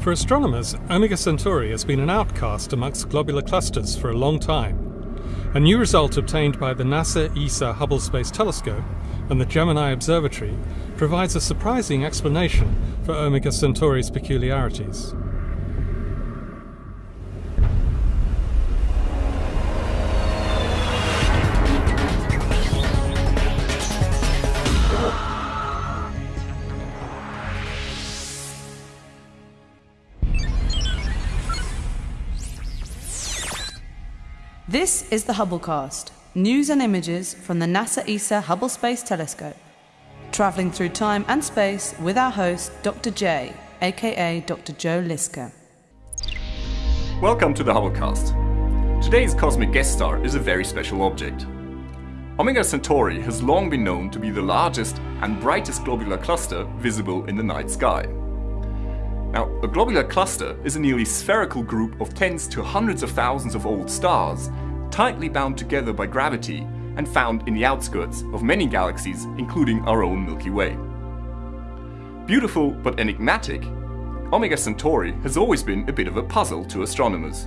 For astronomers, Omega Centauri has been an outcast amongst globular clusters for a long time. A new result obtained by the NASA ESA Hubble Space Telescope and the Gemini Observatory provides a surprising explanation for Omega Centauri's peculiarities. This is the Hubblecast, news and images from the NASA ESA Hubble Space Telescope. Travelling through time and space with our host, Dr. J, aka Dr. Joe Liske. Welcome to the Hubblecast. Today's cosmic guest star is a very special object. Omega Centauri has long been known to be the largest and brightest globular cluster visible in the night sky. Now, a globular cluster is a nearly spherical group of tens to hundreds of thousands of old stars, tightly bound together by gravity and found in the outskirts of many galaxies, including our own Milky Way. Beautiful but enigmatic, Omega Centauri has always been a bit of a puzzle to astronomers.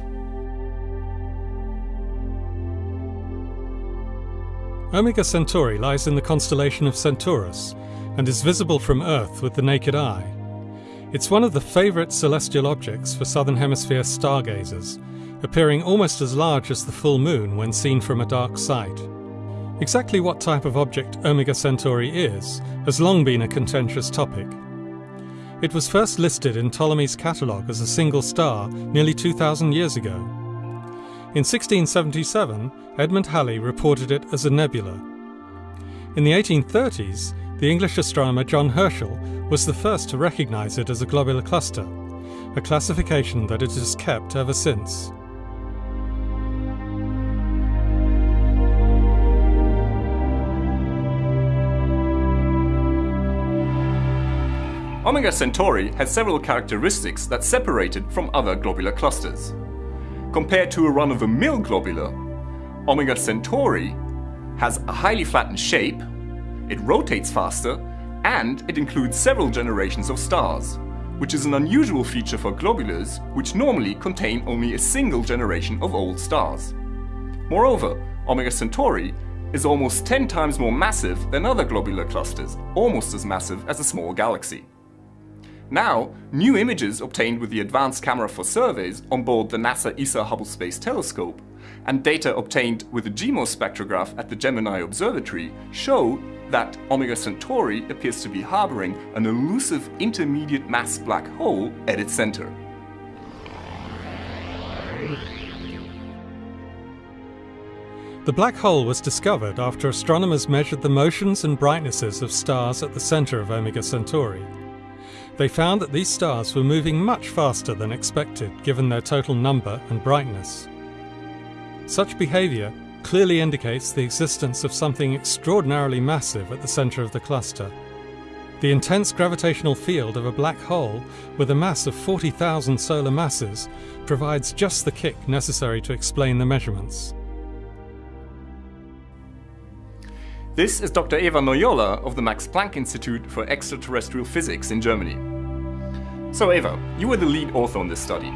Omega Centauri lies in the constellation of Centaurus and is visible from Earth with the naked eye. It's one of the favourite celestial objects for Southern Hemisphere stargazers, appearing almost as large as the full moon when seen from a dark site. Exactly what type of object Omega Centauri is has long been a contentious topic. It was first listed in Ptolemy's catalogue as a single star nearly 2,000 years ago. In 1677, Edmund Halley reported it as a nebula. In the 1830s, the English astronomer John Herschel was the first to recognise it as a globular cluster, a classification that it has kept ever since. Omega Centauri has several characteristics that separate it from other globular clusters. Compared to a run-of-the-mill globular, Omega Centauri has a highly flattened shape, it rotates faster, and it includes several generations of stars, which is an unusual feature for globulars which normally contain only a single generation of old stars. Moreover, Omega Centauri is almost 10 times more massive than other globular clusters, almost as massive as a small galaxy. Now, new images obtained with the Advanced Camera for Surveys on board the NASA ESA Hubble Space Telescope and data obtained with the GMOS spectrograph at the Gemini Observatory show that Omega Centauri appears to be harboring an elusive intermediate mass black hole at its center. The black hole was discovered after astronomers measured the motions and brightnesses of stars at the center of Omega Centauri. They found that these stars were moving much faster than expected given their total number and brightness. Such behavior clearly indicates the existence of something extraordinarily massive at the center of the cluster. The intense gravitational field of a black hole with a mass of 40,000 solar masses provides just the kick necessary to explain the measurements. This is Dr. Eva Noyola of the Max Planck Institute for Extraterrestrial Physics in Germany. So Eva, you were the lead author on this study.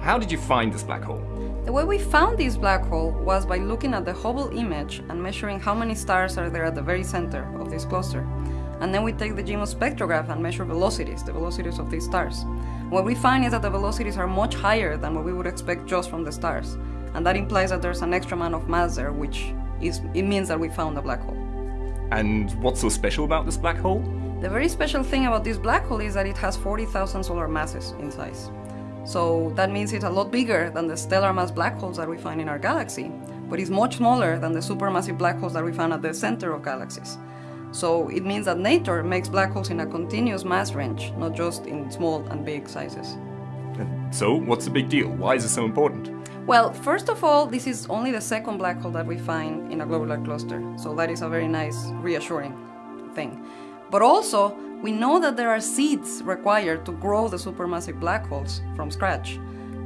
How did you find this black hole? The way we found this black hole was by looking at the Hubble image and measuring how many stars are there at the very center of this cluster. And then we take the GMOS spectrograph and measure velocities, the velocities of these stars. What we find is that the velocities are much higher than what we would expect just from the stars. And that implies that there's an extra amount of mass there, which is, it means that we found a black hole. And what's so special about this black hole? The very special thing about this black hole is that it has 40,000 solar masses in size. So that means it's a lot bigger than the stellar mass black holes that we find in our galaxy, but it's much smaller than the supermassive black holes that we find at the center of galaxies. So it means that nature makes black holes in a continuous mass range, not just in small and big sizes. So, what's the big deal? Why is it so important? Well, first of all, this is only the second black hole that we find in a globular cluster, so that is a very nice, reassuring thing. But also, we know that there are seeds required to grow the supermassive black holes from scratch.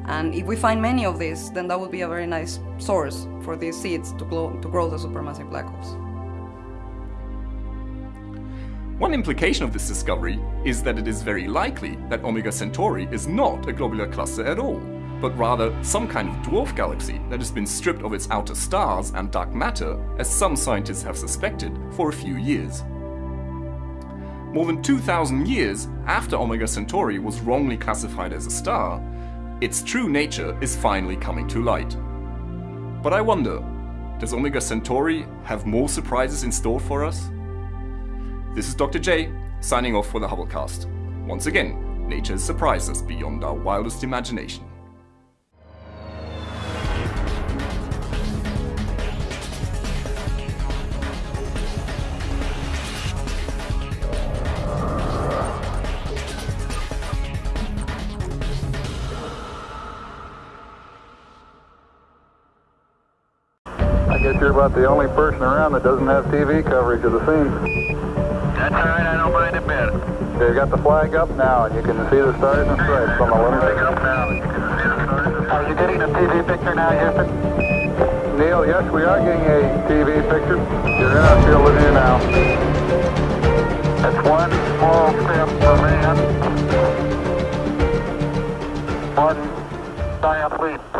And if we find many of these, then that would be a very nice source for these seeds to grow, to grow the supermassive black holes. One implication of this discovery is that it is very likely that Omega Centauri is not a globular cluster at all, but rather some kind of dwarf galaxy that has been stripped of its outer stars and dark matter, as some scientists have suspected, for a few years. More than 2,000 years after Omega Centauri was wrongly classified as a star, its true nature is finally coming to light. But I wonder, does Omega Centauri have more surprises in store for us? This is Dr. J, signing off for the Hubblecast. Once again, nature has surprised us beyond our wildest imagination. Guess you're about the only person around that doesn't have TV coverage of the scene. That's all right, I don't mind a bit. They've got the flag up now, and you can see the stars and stripes on the Flag up now, you can see the stars and Are you getting a TV picture now, Houston? Neil, yes, we are getting a TV picture. You're in our field of view now. That's one small step for man, one giant leap